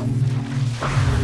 あっ。